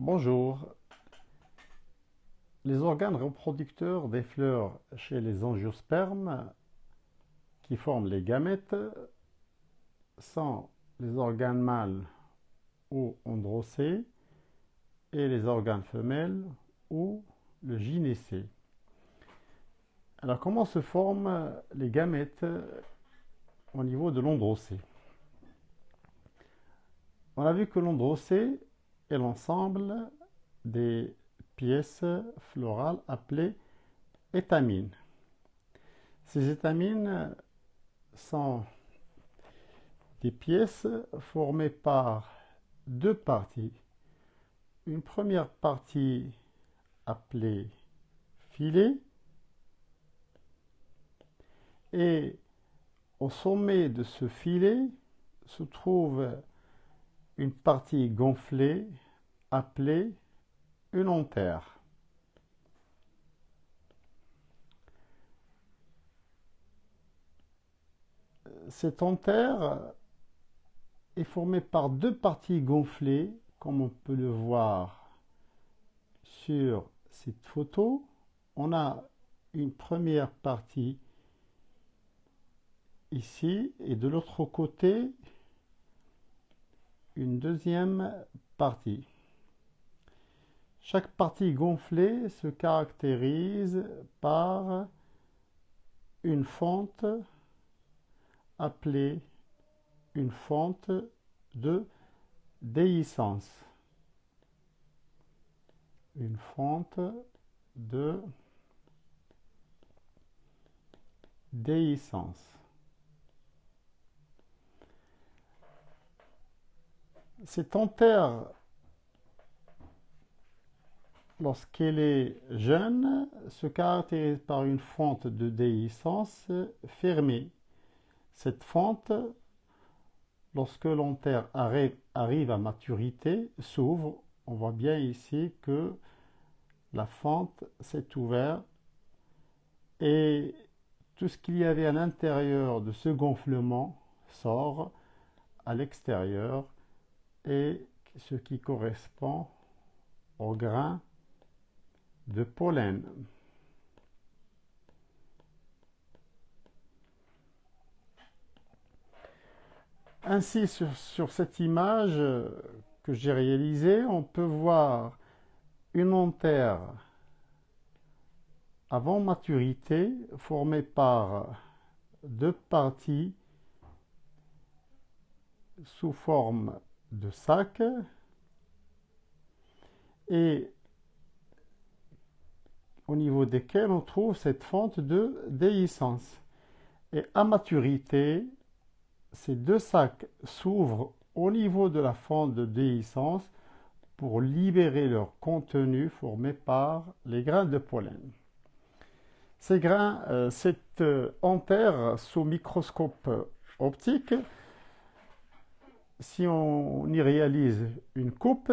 Bonjour. Les organes reproducteurs des fleurs chez les angiospermes qui forment les gamètes sont les organes mâles ou androcées et les organes femelles ou le gynécée. Alors comment se forment les gamètes au niveau de l'androcée On a vu que l'androcée est l'ensemble des pièces florales appelées étamines. Ces étamines sont des pièces formées par deux parties. Une première partie appelée filet et au sommet de ce filet se trouve une partie gonflée appelée une enterre. Cette enterre est formée par deux parties gonflées, comme on peut le voir sur cette photo. On a une première partie ici et de l'autre côté une deuxième partie. Chaque partie gonflée se caractérise par une fente appelée une fente de déhiscence. Une fente de déhiscence. Cette enterre, lorsqu'elle est jeune, se caractérise par une fente de déhiscence fermée. Cette fente, lorsque l'enterre arrive à maturité, s'ouvre. On voit bien ici que la fente s'est ouverte et tout ce qu'il y avait à l'intérieur de ce gonflement sort à l'extérieur et ce qui correspond au grain de pollen. Ainsi, sur, cette image que j'ai réalisée, on peut voir une enterre avant maturité formée par deux parties sous forme de sac et au niveau desquels on trouve cette fente de déhiscence. Et à maturité, ces deux sacs s'ouvrent au niveau de la fente de déhiscence pour libérer leur contenu formé par les grains de pollen. Ces grains, euh, cette euh, sous microscope optique si on y réalise une coupe,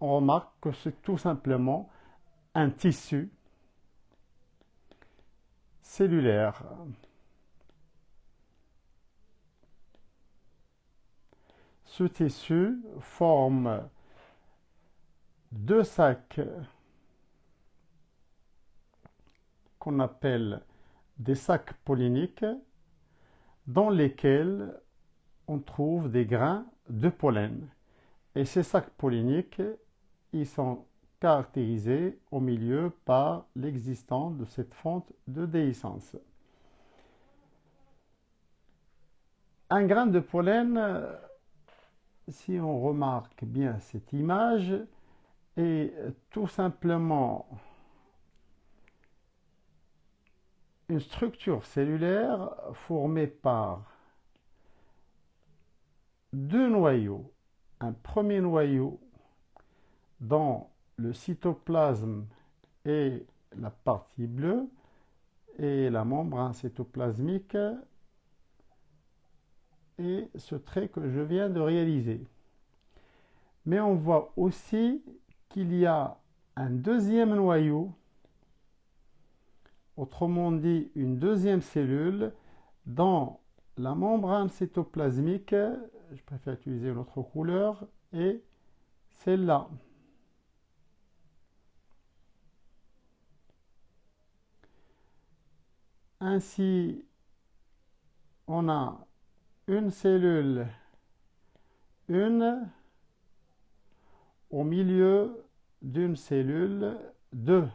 on remarque que c'est tout simplement un tissu cellulaire. Ce tissu forme deux sacs qu'on appelle des sacs polliniques dans lesquels on trouve des grains de pollen. Et ces sacs polliniques, ils sont caractérisés au milieu par l'existence de cette fente de déhiscence. Un grain de pollen, si on remarque bien cette image, est tout simplement une structure cellulaire formée par deux noyaux. Un premier noyau dans le cytoplasme et la partie bleue et la membrane cytoplasmique et ce trait que je viens de réaliser. Mais on voit aussi qu'il y a un deuxième noyau, autrement dit une deuxième cellule, dans la membrane cytoplasmique, je préfère utiliser une autre couleur, et celle-là. Ainsi, on a une cellule, une, au milieu d'une cellule, deux,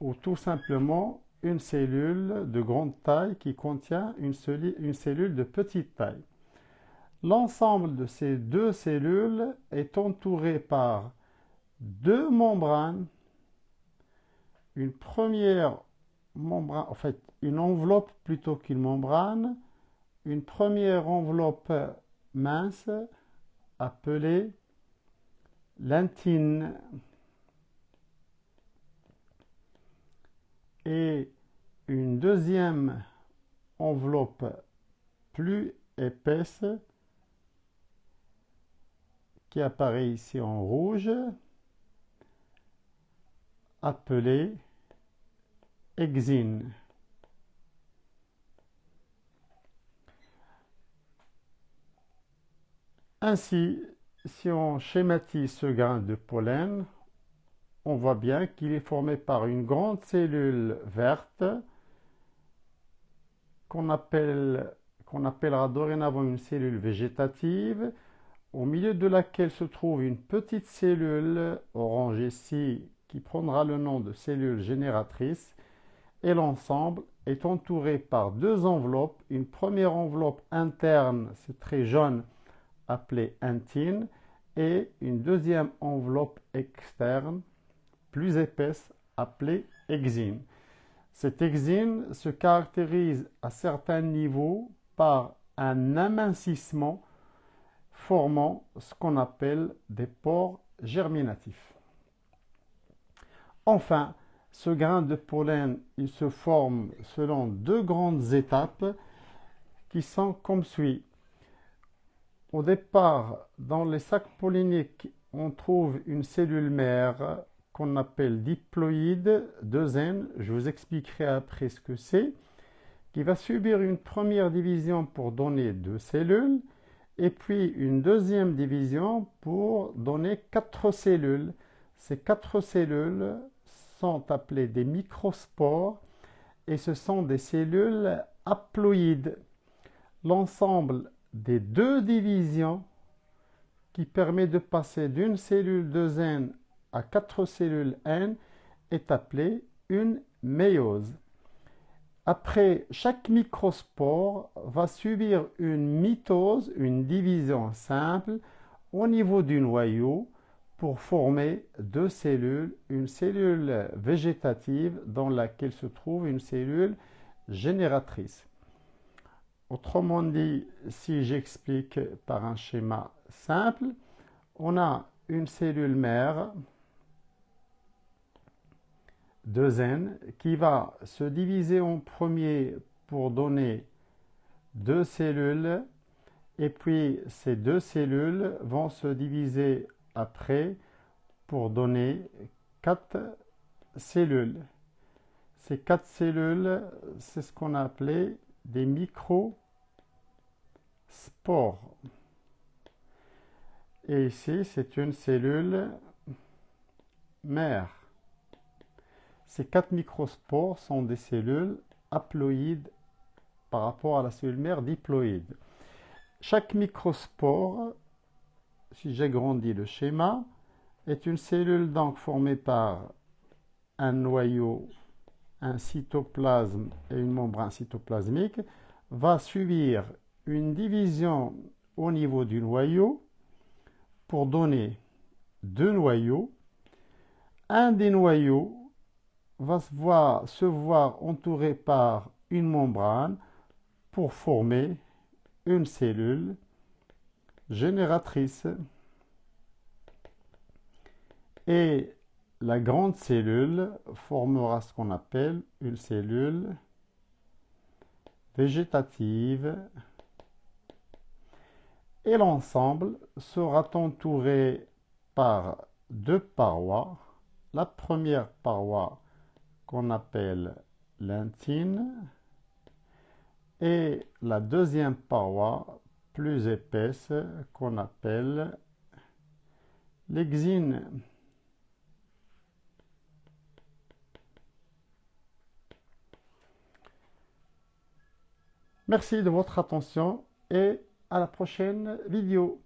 ou tout simplement une cellule de grande taille qui contient une, une cellule de petite taille. L'ensemble de ces deux cellules est entouré par deux membranes, une première membrane, en fait une enveloppe plutôt qu'une membrane, une première enveloppe mince appelée l'intine et une deuxième enveloppe plus épaisse qui apparaît ici en rouge, appelée exine. Ainsi, si on schématise ce grain de pollen, on voit bien qu'il est formé par une grande cellule verte qu'on appelle, qu'on appellera dorénavant une cellule végétative, au milieu de laquelle se trouve une petite cellule orange ici qui prendra le nom de cellule génératrice et l'ensemble est entouré par deux enveloppes. Une première enveloppe interne, c'est très jaune, appelée intine, et une deuxième enveloppe externe, plus épaisse, appelée exine. Cette exine se caractérise à certains niveaux par un amincissement formant ce qu'on appelle des pores germinatifs. Enfin, ce grain de pollen, il se forme selon deux grandes étapes qui sont comme suit. Au départ, dans les sacs polliniques, on trouve une cellule mère qu'on appelle diploïde 2N. Je vous expliquerai après ce que c'est. Qui va subir une première division pour donner deux cellules et puis une deuxième division pour donner quatre cellules. Ces quatre cellules sont appelées des microspores et ce sont des cellules haploïdes. L'ensemble des deux divisions qui permet de passer d'une cellule de N à quatre cellules N est appelée une méiose. Après, chaque microspore va subir une mitose, une division simple, au niveau du noyau pour former deux cellules, une cellule végétative dans laquelle se trouve une cellule génératrice. Autrement dit, si j'explique par un schéma simple, on a une cellule mère 2N qui va se diviser en premier pour donner deux cellules et puis ces deux cellules vont se diviser après pour donner quatre cellules. Ces quatre cellules, c'est ce qu'on a appelé des microspores. Et ici, c'est une cellule mère. Ces quatre microspores sont des cellules haploïdes par rapport à la cellule mère diploïde. Chaque microspore, si j'agrandis le schéma, est une cellule donc formée par un noyau, un cytoplasme et une membrane cytoplasmique, va subir une division au niveau du noyau pour donner deux noyaux. Un des noyaux va se voir, se entouré par une membrane pour former une cellule génératrice. Et la grande cellule formera ce qu'on appelle une cellule végétative et l'ensemble sera entouré par deux parois. La première paroi qu'on appelle l'intine et la deuxième paroi plus épaisse qu'on appelle l'exine. Merci de votre attention et à la prochaine vidéo.